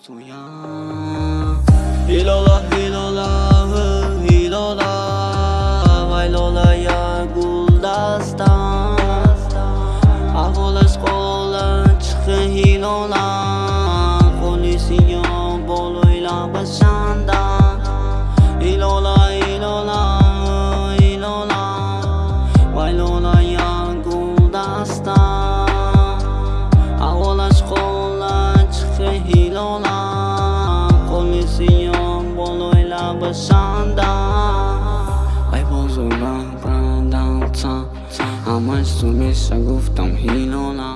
soyan Hilola hilola hilola Vaylola ya guldastan Ahvolash qo'lan chiqi hilola lola Kolisiyon boloyla bashanda Waipo zuba prada ta Amash sumisha guftam hi lola